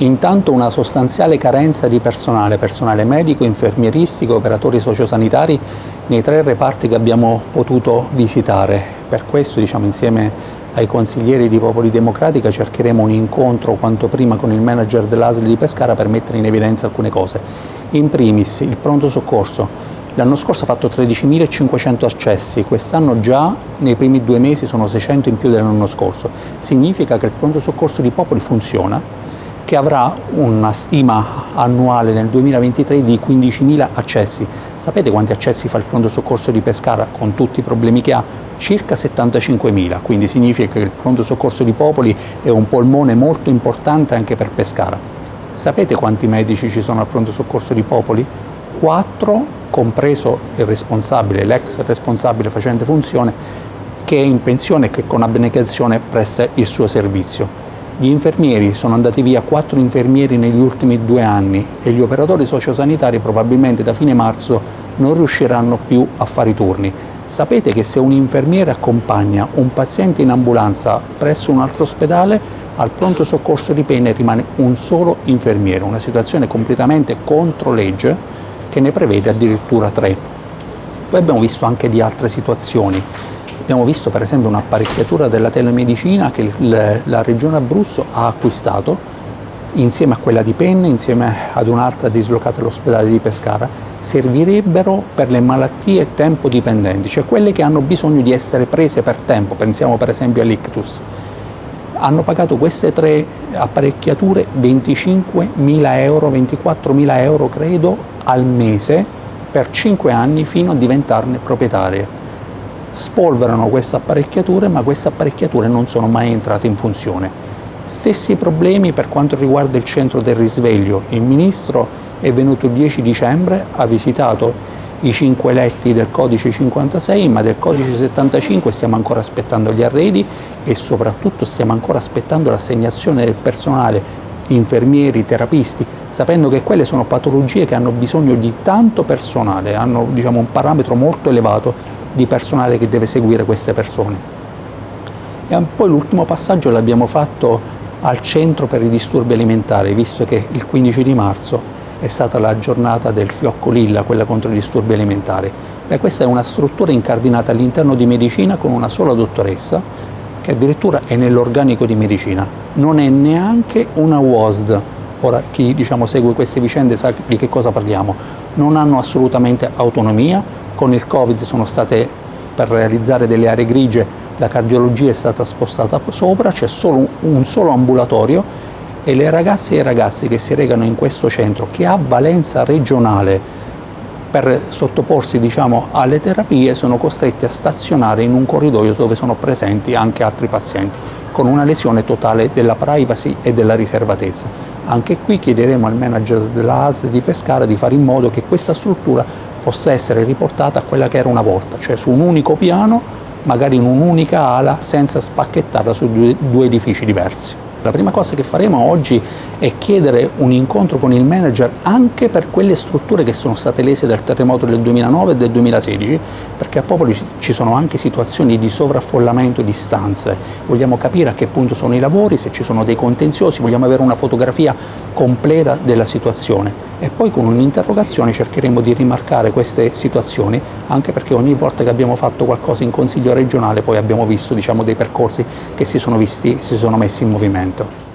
Intanto una sostanziale carenza di personale, personale medico, infermieristico, operatori sociosanitari nei tre reparti che abbiamo potuto visitare. Per questo diciamo, insieme ai consiglieri di Popoli Democratica cercheremo un incontro quanto prima con il manager dell'ASL di Pescara per mettere in evidenza alcune cose. In primis il pronto soccorso. L'anno scorso ha fatto 13.500 accessi, quest'anno già nei primi due mesi sono 600 in più dell'anno scorso. Significa che il pronto soccorso di Popoli funziona, che avrà una stima annuale nel 2023 di 15.000 accessi. Sapete quanti accessi fa il pronto soccorso di Pescara con tutti i problemi che ha? Circa 75.000, quindi significa che il pronto soccorso di Popoli è un polmone molto importante anche per Pescara. Sapete quanti medici ci sono al pronto soccorso di Popoli? 4, compreso il responsabile, l'ex responsabile facente funzione, che è in pensione e che con abnegazione presta il suo servizio. Gli infermieri sono andati via quattro infermieri negli ultimi due anni e gli operatori sociosanitari probabilmente da fine marzo non riusciranno più a fare i turni. Sapete che se un infermiere accompagna un paziente in ambulanza presso un altro ospedale, al pronto soccorso di Penne rimane un solo infermiere, una situazione completamente contro legge che ne prevede addirittura tre. Poi abbiamo visto anche di altre situazioni. Abbiamo visto per esempio un'apparecchiatura della telemedicina che la Regione Abruzzo ha acquistato insieme a quella di Penne, insieme ad un'altra dislocata all'ospedale di Pescara, servirebbero per le malattie tempo dipendenti, cioè quelle che hanno bisogno di essere prese per tempo, pensiamo per esempio all'ictus. Hanno pagato queste tre apparecchiature 25.000 euro, 24.000 euro credo al mese per 5 anni fino a diventarne proprietarie spolverano queste apparecchiature ma queste apparecchiature non sono mai entrate in funzione. Stessi problemi per quanto riguarda il centro del risveglio. Il Ministro è venuto il 10 dicembre, ha visitato i cinque letti del codice 56 ma del codice 75 stiamo ancora aspettando gli arredi e soprattutto stiamo ancora aspettando l'assegnazione del personale infermieri, terapisti, sapendo che quelle sono patologie che hanno bisogno di tanto personale, hanno diciamo, un parametro molto elevato di personale che deve seguire queste persone. E poi l'ultimo passaggio l'abbiamo fatto al centro per i disturbi alimentari, visto che il 15 di marzo è stata la giornata del fiocco lilla, quella contro i disturbi alimentari. Beh, questa è una struttura incardinata all'interno di medicina con una sola dottoressa, che addirittura è nell'organico di medicina. Non è neanche una WOSD. Ora, chi diciamo, segue queste vicende sa di che cosa parliamo. Non hanno assolutamente autonomia, con il Covid sono state, per realizzare delle aree grigie, la cardiologia è stata spostata sopra, c'è solo un solo ambulatorio e le ragazze e i ragazzi che si recano in questo centro, che ha valenza regionale per sottoporsi diciamo, alle terapie, sono costretti a stazionare in un corridoio dove sono presenti anche altri pazienti, con una lesione totale della privacy e della riservatezza. Anche qui chiederemo al manager della ASL di Pescara di fare in modo che questa struttura possa essere riportata a quella che era una volta, cioè su un unico piano, magari in un'unica ala, senza spacchettarla su due, due edifici diversi. La prima cosa che faremo oggi è chiedere un incontro con il manager anche per quelle strutture che sono state lese dal terremoto del 2009 e del 2016, perché a Popoli ci sono anche situazioni di sovraffollamento di stanze. Vogliamo capire a che punto sono i lavori, se ci sono dei contenziosi, vogliamo avere una fotografia completa della situazione e poi con un'interrogazione cercheremo di rimarcare queste situazioni anche perché ogni volta che abbiamo fatto qualcosa in Consiglio regionale poi abbiamo visto diciamo, dei percorsi che si sono, visti, si sono messi in movimento.